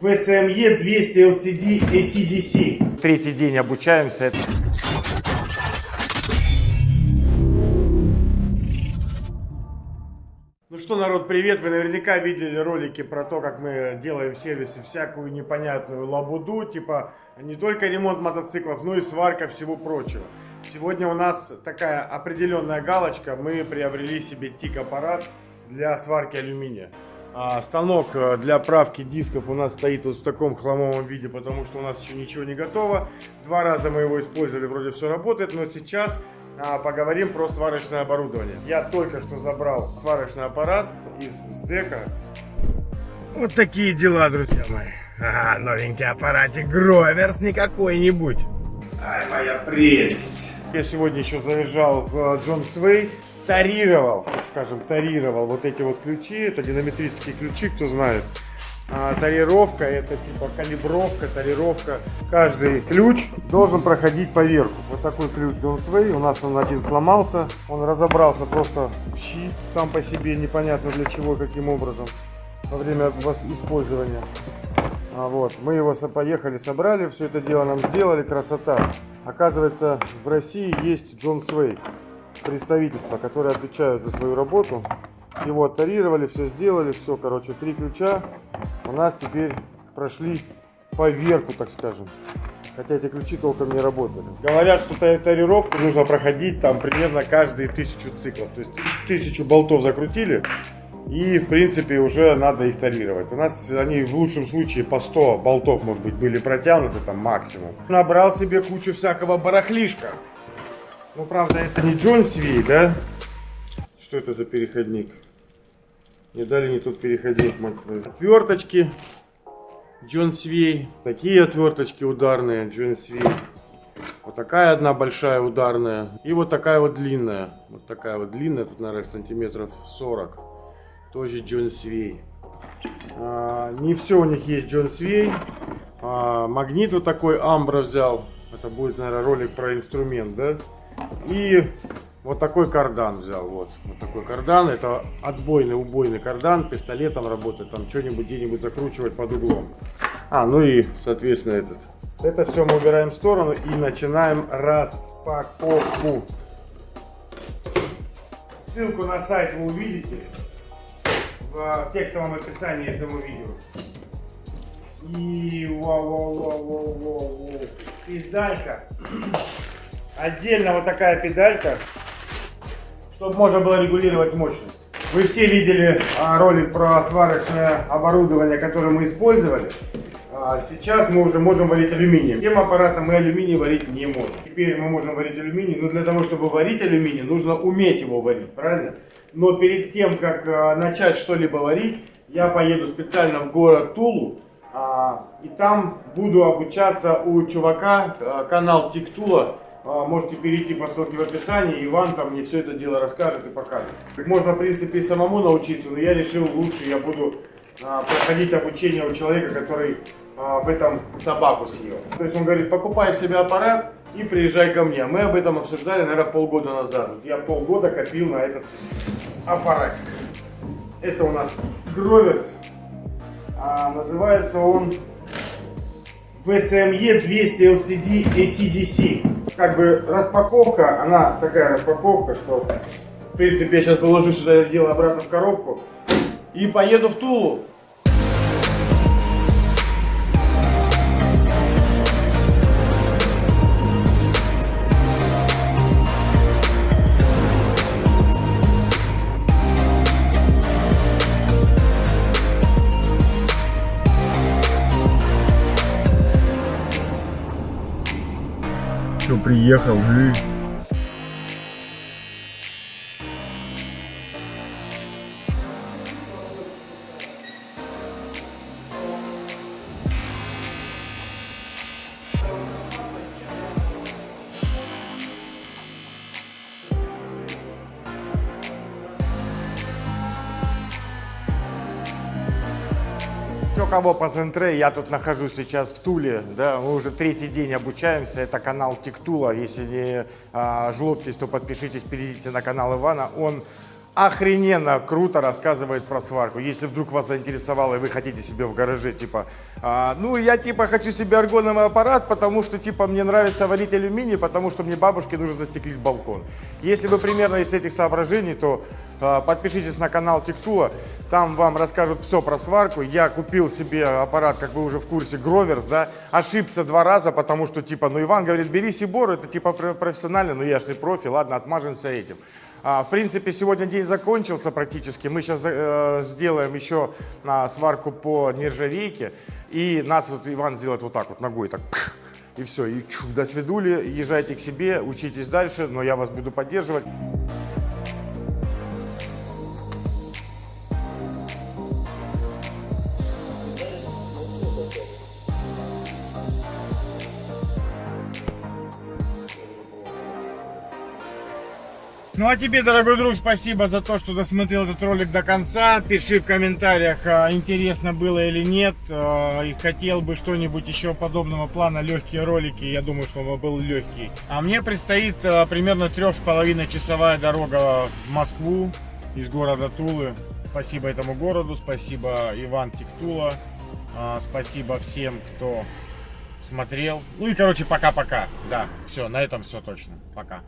VSME 200 LCD ACDC. Третий день обучаемся. Ну что, народ, привет! Вы наверняка видели ролики про то, как мы делаем в сервисе всякую непонятную лабуду, типа не только ремонт мотоциклов, но и сварка всего прочего. Сегодня у нас такая определенная галочка. Мы приобрели себе тик-аппарат для сварки алюминия. А станок э, для правки дисков у нас стоит вот в таком хламовом виде, потому что у нас еще ничего не готово. Два раза мы его использовали, вроде все работает, но сейчас а, поговорим про сварочное оборудование. Я только что забрал сварочный аппарат из СДЭКа. Вот такие дела, друзья мои. Ага, новенький аппаратик Гроверс не какой-нибудь. Ай, моя прелесть. Я сегодня еще заезжал в Джон Свей тарировал, так скажем, тарировал вот эти вот ключи. Это динамитрические ключи, кто знает. А, тарировка, это типа калибровка, тарировка. Каждый ключ должен проходить поверху. Вот такой ключ Sway. У нас он один сломался. Он разобрался просто в щи сам по себе, непонятно для чего, каким образом, во время использования. А вот, мы его поехали, собрали, все это дело нам сделали, красота. Оказывается, в России есть John Sway представительства, которые отвечают за свою работу. Его оттарировали, все сделали, все, короче, три ключа у нас теперь прошли поверку, так скажем. Хотя эти ключи толком не работали. Говорят, что тарировку нужно проходить там примерно каждые тысячу циклов. То есть тысячу болтов закрутили, и в принципе уже надо их тарировать. У нас они в лучшем случае по 100 болтов, может быть, были протянуты там максимум. Набрал себе кучу всякого барахлишка. Ну, правда, это не Джон Сви, да? Что это за переходник? Не дали не тут переходник, мать твою. Отверточки. Джон Свей. Такие отверточки ударные, Джон Свей. Вот такая одна большая ударная. И вот такая вот длинная. Вот такая вот длинная, тут, наверное, сантиметров 40. Тоже Джон Свей. А, не все у них есть Джон Свей. А, магнит вот такой Амбра взял. Это будет, наверное, ролик про инструмент, да? И вот такой кардан взял. Вот, вот такой кардан. Это отбойный, убойный кардан. Пистолетом работает. Там что-нибудь где-нибудь закручивать под углом. А, ну и, соответственно, этот. Это все мы убираем в сторону и начинаем распаковку. Ссылку на сайт вы увидите в текстовом описании этого видео. И вау, вау, Отдельно вот такая педалька, чтобы можно было регулировать мощность. Вы все видели а, ролик про сварочное оборудование, которое мы использовали. А, сейчас мы уже можем варить алюминием. Тем аппаратом мы алюминий варить не можем. Теперь мы можем варить алюминий, но для того, чтобы варить алюминий, нужно уметь его варить, правильно? Но перед тем, как а, начать что-либо варить, я поеду специально в город Тулу, и там буду обучаться у чувака, канал Тиктула, можете перейти по ссылке в описании, Иван там мне все это дело расскажет и покажет. Можно, в принципе, и самому научиться, но я решил лучше я буду а, проходить обучение у человека, который а, в этом собаку съел. То есть он говорит, покупай себе аппарат и приезжай ко мне. Мы об этом обсуждали, наверное, полгода назад. Я полгода копил на этот аппаратик. Это у нас Гроверс. А, называется он VSME 200 LCD ACDC как бы распаковка, она такая распаковка, что в принципе я сейчас положу сюда это дело обратно в коробку и поеду в Тулу. Приехал, блин. Кого по центре, я тут нахожусь сейчас в Туле, да, мы уже третий день обучаемся, это канал Тиктула, если не а, жлобтесь, то подпишитесь, перейдите на канал Ивана, он охрененно круто рассказывает про сварку. Если вдруг вас заинтересовало и вы хотите себе в гараже, типа, а, ну я типа хочу себе аргоновый аппарат, потому что типа мне нравится варить алюминий, потому что мне бабушке нужно застеклить балкон. Если вы примерно из этих соображений, то а, подпишитесь на канал Тектула, там вам расскажут все про сварку. Я купил себе аппарат, как вы уже в курсе, Гроверс, да, ошибся два раза, потому что типа, ну Иван говорит, бери Сибор, это типа про- профессионально, но я ж не профи, ладно, отмажемся этим. А, в принципе, сегодня день закончился практически. Мы сейчас э, сделаем еще а, сварку по нержавейке. И нас вот Иван сделает вот так вот ногой, так и все. И чух, до свидули, езжайте к себе, учитесь дальше, но я вас буду поддерживать. Ну а тебе, дорогой друг, спасибо за то, что досмотрел этот ролик до конца. Пиши в комментариях, а, интересно было или нет. а, И хотел бы что-нибудь еще подобного плана, легкие ролики. Я думаю, что он был легкий. А мне предстоит а, примерно трех с половиной часовая дорога в Москву из города Тулы. Спасибо этому городу, спасибо Иван Тиктула, спасибо всем, кто смотрел. Ну и, короче, пока-пока. Да, все, на этом все точно. Пока.